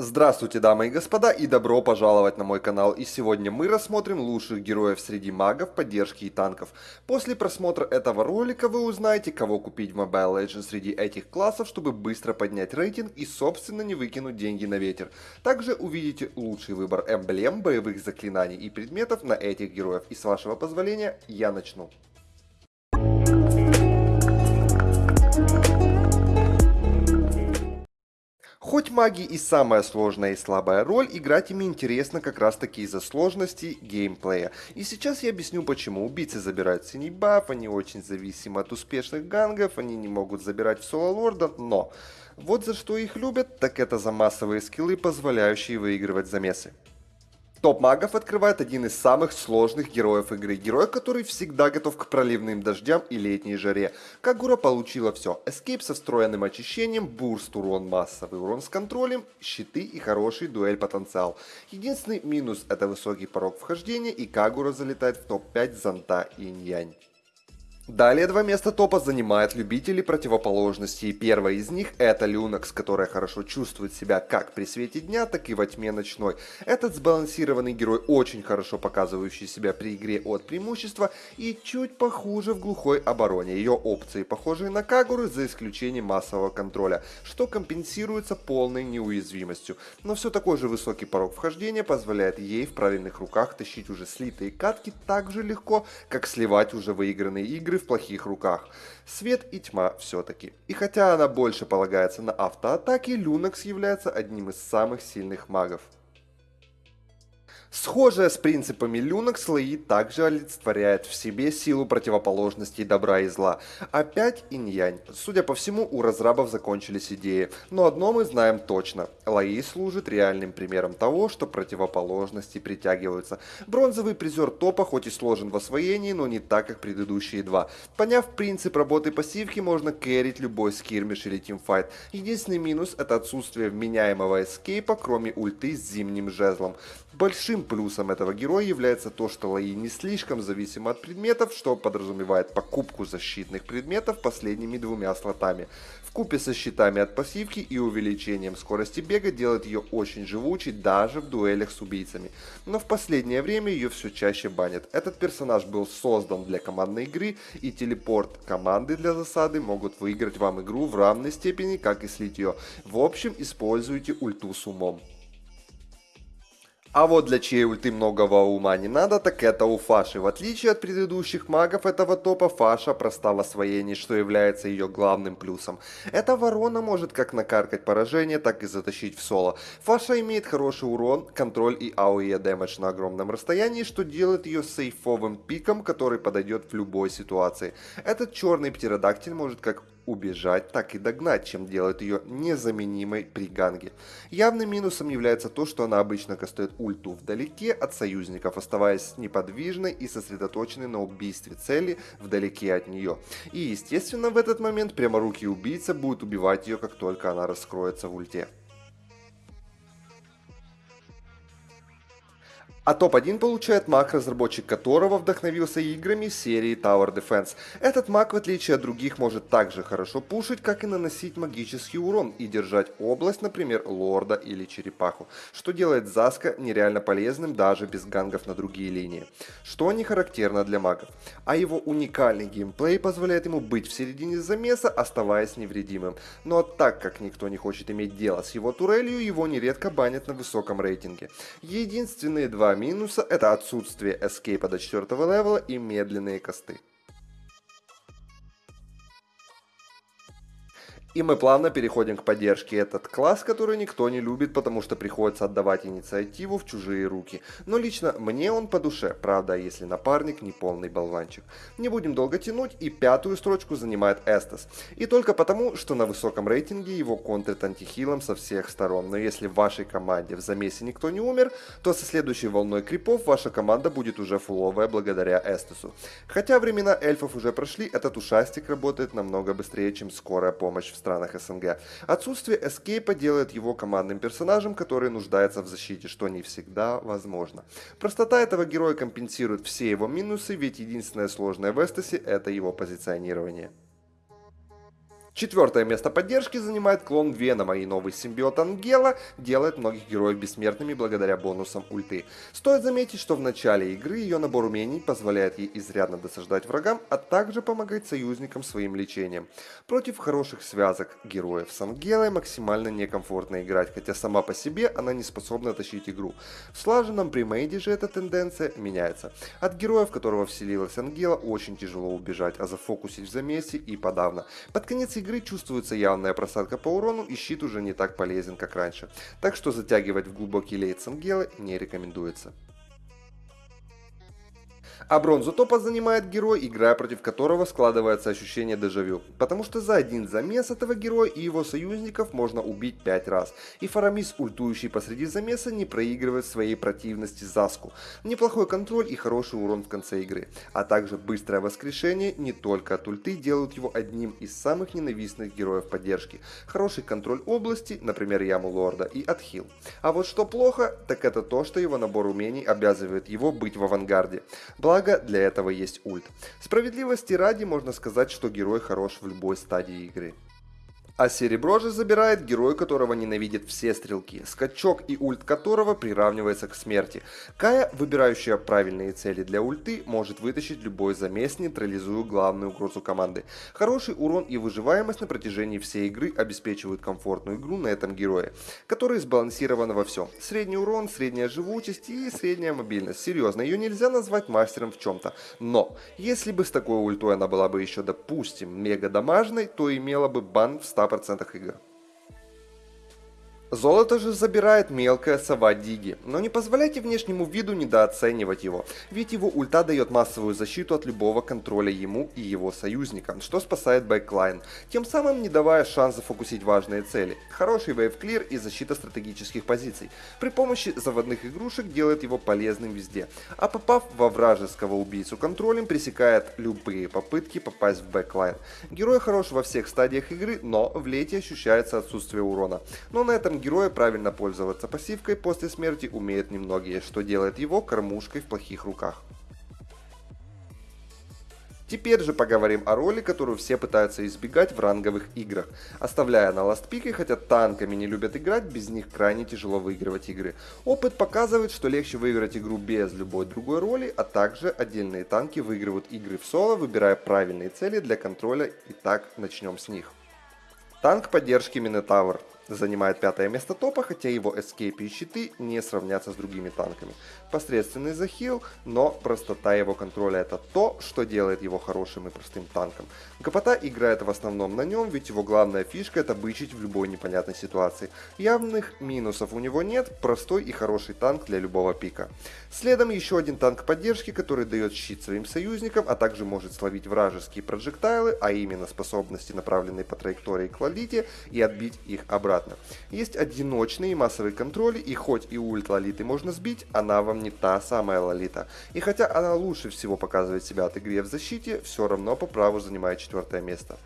Здравствуйте, дамы и господа, и добро пожаловать на мой канал. И сегодня мы рассмотрим лучших героев среди магов, поддержки и танков. После просмотра этого ролика вы узнаете, кого купить в Mobile Legends среди этих классов, чтобы быстро поднять рейтинг и собственно не выкинуть деньги на ветер. Также увидите лучший выбор эмблем, боевых заклинаний и предметов на этих героев. И с вашего позволения я начну. Хоть маги и самая сложная и слабая роль, играть ими интересно как раз таки из-за сложности геймплея. И сейчас я объясню почему. Убийцы забирают синий баф, они очень зависимы от успешных гангов, они не могут забирать в соло лорда, но... Вот за что их любят, так это за массовые скиллы, позволяющие выигрывать замесы. Топ магов открывает один из самых сложных героев игры. Герой, который всегда готов к проливным дождям и летней жаре. Кагура получила все. Эскейп со встроенным очищением, бурст урон, массовый урон с контролем, щиты и хороший дуэль потенциал. Единственный минус это высокий порог вхождения и Кагура залетает в топ-5 зонта инь-янь. Далее два места топа занимают любители противоположностей. Первая из них это Люнакс, которая хорошо чувствует себя как при свете дня, так и во тьме ночной. Этот сбалансированный герой, очень хорошо показывающий себя при игре от преимущества и чуть похуже в глухой обороне. Ее опции похожие на Кагуры за исключением массового контроля, что компенсируется полной неуязвимостью. Но все такой же высокий порог вхождения позволяет ей в правильных руках тащить уже слитые катки так же легко, как сливать уже выигранные игры в плохих руках. Свет и тьма все-таки. И хотя она больше полагается на автоатаки, Люнакс является одним из самых сильных магов. Схожая с принципами Люнок, слои также олицетворяет в себе силу противоположностей добра и зла. Опять инь-янь. Судя по всему, у разрабов закончились идеи. Но одно мы знаем точно. Лаи служит реальным примером того, что противоположности притягиваются. Бронзовый призер топа хоть и сложен в освоении, но не так, как предыдущие два. Поняв принцип работы пассивки, можно кэрить любой скирмиш или тимфайт. Единственный минус это отсутствие вменяемого эскейпа, кроме ульты с зимним жезлом. Большим плюсом этого героя является то, что Лаи не слишком зависим от предметов, что подразумевает покупку защитных предметов последними двумя слотами. В купе со щитами от пассивки и увеличением скорости бега делает ее очень живучей даже в дуэлях с убийцами. Но в последнее время ее все чаще банят. Этот персонаж был создан для командной игры и телепорт команды для засады могут выиграть вам игру в равной степени, как и слить ее. В общем, используйте ульту с умом. А вот для чьей ульты многого ума не надо, так это у Фаши. В отличие от предыдущих магов этого топа, Фаша проста в освоении, что является ее главным плюсом. Эта ворона может как накаркать поражение, так и затащить в соло. Фаша имеет хороший урон, контроль и AOE дэмэдж на огромном расстоянии, что делает ее сейфовым пиком, который подойдет в любой ситуации. Этот черный птеродактиль может как убежать, так и догнать, чем делает ее незаменимой при ганге. Явным минусом является то, что она обычно кастует ульту вдалеке от союзников, оставаясь неподвижной и сосредоточенной на убийстве цели вдалеке от нее. И естественно в этот момент пряморукий убийца будет убивать ее, как только она раскроется в ульте. А топ-1 получает маг, разработчик которого вдохновился играми серии Tower Defense. Этот маг, в отличие от других, может также хорошо пушить, как и наносить магический урон и держать область, например, лорда или черепаху, что делает Заска нереально полезным даже без гангов на другие линии. Что не характерно для магов. А его уникальный геймплей позволяет ему быть в середине замеса, оставаясь невредимым. Но так как никто не хочет иметь дело с его турелью, его нередко банят на высоком рейтинге. Единственные два минуса это отсутствие эскейпа до 4 левела и медленные косты. И мы плавно переходим к поддержке. Этот класс, который никто не любит, потому что приходится отдавать инициативу в чужие руки. Но лично мне он по душе, правда, если напарник не полный болванчик. Не будем долго тянуть, и пятую строчку занимает Эстас. И только потому, что на высоком рейтинге его контрит антихилом со всех сторон. Но если в вашей команде в замесе никто не умер, то со следующей волной крипов ваша команда будет уже фуловая благодаря Эстасу. Хотя времена эльфов уже прошли, этот ушастик работает намного быстрее, чем скорая помощь в странах СНГ. Отсутствие эскейпа делает его командным персонажем, который нуждается в защите, что не всегда возможно. Простота этого героя компенсирует все его минусы, ведь единственное сложное в Эстасе это его позиционирование. Четвертое место поддержки занимает клон Венома, и новый симбиот Ангела делает многих героев бессмертными благодаря бонусам ульты. Стоит заметить, что в начале игры ее набор умений позволяет ей изрядно досаждать врагам, а также помогать союзникам своим лечением. Против хороших связок героев с Ангелой максимально некомфортно играть, хотя сама по себе она не способна тащить игру. В слаженном премейде же эта тенденция меняется. От героев, которого вселилась Ангела, очень тяжело убежать, а зафокусить в замесе и подавно. Под конец игры игры чувствуется явная просадка по урону и щит уже не так полезен, как раньше. Так что затягивать в глубокий лейт Сангелы не рекомендуется. А бронзу топа занимает герой, играя против которого складывается ощущение дежавю. Потому что за один замес этого героя и его союзников можно убить 5 раз. И Фарамис, ультующий посреди замеса, не проигрывает своей противности Заску. Неплохой контроль и хороший урон в конце игры. А также быстрое воскрешение не только от ульты делают его одним из самых ненавистных героев поддержки. Хороший контроль области, например Яму Лорда, и отхил. А вот что плохо, так это то, что его набор умений обязывает его быть в авангарде. Благо Благо, для этого есть ульт. Справедливости ради можно сказать, что герой хорош в любой стадии игры. А серебро же забирает герой, которого ненавидят все стрелки, скачок и ульт которого приравнивается к смерти. Кая, выбирающая правильные цели для ульты, может вытащить любой замес, нейтрализуя главную угрозу команды. Хороший урон и выживаемость на протяжении всей игры обеспечивают комфортную игру на этом герое, который сбалансирован во всем. Средний урон, средняя живучесть и средняя мобильность. Серьезно, ее нельзя назвать мастером в чем-то. Но, если бы с такой ультой она была бы еще, допустим, мега дамажной, то имела бы бан в 100 100% игр. Золото же забирает мелкая сова Диги, но не позволяйте внешнему виду недооценивать его, ведь его ульта дает массовую защиту от любого контроля ему и его союзникам, что спасает backline, тем самым не давая шанс зафокусить важные цели. Хороший wave clear и защита стратегических позиций. При помощи заводных игрушек делает его полезным везде, а попав во вражеского убийцу контролем пресекает любые попытки попасть в backline. Герой хорош во всех стадиях игры, но в late ощущается отсутствие урона. Но на этом героя правильно пользоваться пассивкой после смерти умеют немногие, что делает его кормушкой в плохих руках. Теперь же поговорим о роли, которую все пытаются избегать в ранговых играх, оставляя на ластпике, хотя танками не любят играть, без них крайне тяжело выигрывать игры. Опыт показывает, что легче выиграть игру без любой другой роли, а также отдельные танки выигрывают игры в соло, выбирая правильные цели для контроля, и так начнем с них. Танк поддержки Минотавр занимает пятое место топа, хотя его эскейпы и щиты не сравнятся с другими танками. Посредственный захил, но простота его контроля это то, что делает его хорошим и простым танком. Гопота играет в основном на нем, ведь его главная фишка это бычить в любой непонятной ситуации. Явных минусов у него нет, простой и хороший танк для любого пика. Следом еще один танк поддержки, который дает щит своим союзникам, а также может словить вражеские проджектайлы, а именно способности, направленные по траектории к лолите, и отбить их обратно. Есть одиночный и массовый контроль, и хоть и ульт лолиты можно сбить, она вам не та самая лолита. И хотя она лучше всего показывает себя от игры в защите, все равно по праву занимает четвертое место.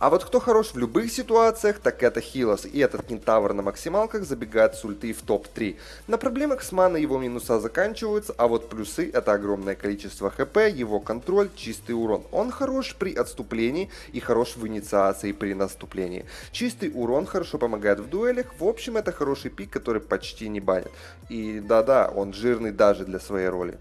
А вот кто хорош в любых ситуациях, так это Хилос, и этот кентавр на максималках забегает с ульты в топ-3. На проблемах с маной его минуса заканчиваются, а вот плюсы это огромное количество хп, его контроль, чистый урон. Он хорош при отступлении и хорош в инициации при наступлении. Чистый урон хорошо помогает в дуэлях, в общем это хороший пик, который почти не банит. И да-да, он жирный даже для своей роли.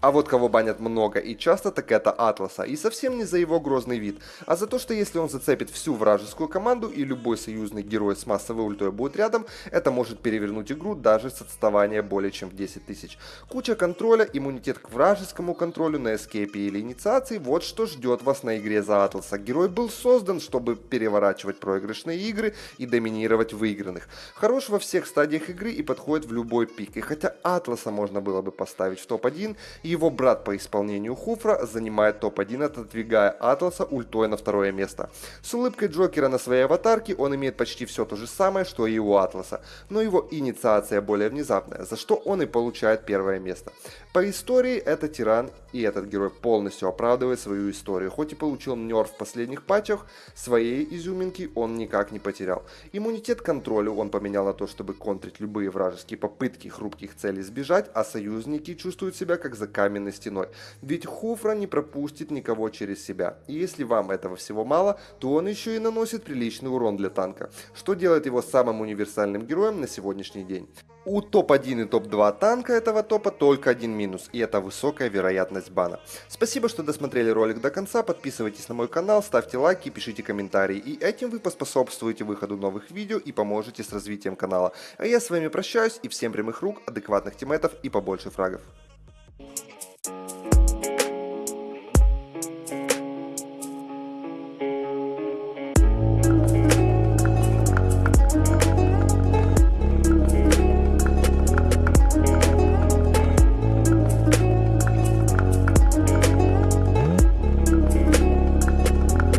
А вот кого банят много и часто, так это Атласа, и совсем не за его грозный вид, а за то, что если он зацепит всю вражескую команду и любой союзный герой с массовой ультой будет рядом, это может перевернуть игру даже с отставания более чем в 10 тысяч. Куча контроля, иммунитет к вражескому контролю на эскейпе или инициации, вот что ждет вас на игре за Атласа. Герой был создан, чтобы переворачивать проигрышные игры и доминировать выигранных. Хорош во всех стадиях игры и подходит в любой пик, и хотя Атласа можно было бы поставить в топ-1, его брат по исполнению Хуфра занимает топ-1, отодвигая Атласа ультой на второе место. С улыбкой Джокера на своей аватарке он имеет почти все то же самое, что и у Атласа, но его инициация более внезапная, за что он и получает первое место. По истории это тиран, и этот герой полностью оправдывает свою историю. Хоть и получил нерв в последних патчах, своей изюминки он никак не потерял. Иммунитет контролю он поменял на то, чтобы контрить любые вражеские попытки хрупких целей сбежать, а союзники чувствуют себя как заказ каменной стеной. Ведь Хуфра не пропустит никого через себя. И если вам этого всего мало, то он еще и наносит приличный урон для танка, что делает его самым универсальным героем на сегодняшний день. У топ-1 и топ-2 танка этого топа только один минус, и это высокая вероятность бана. Спасибо, что досмотрели ролик до конца, подписывайтесь на мой канал, ставьте лайки, пишите комментарии, и этим вы поспособствуете выходу новых видео и поможете с развитием канала. А я с вами прощаюсь, и всем прямых рук, адекватных тиммейтов и побольше фрагов.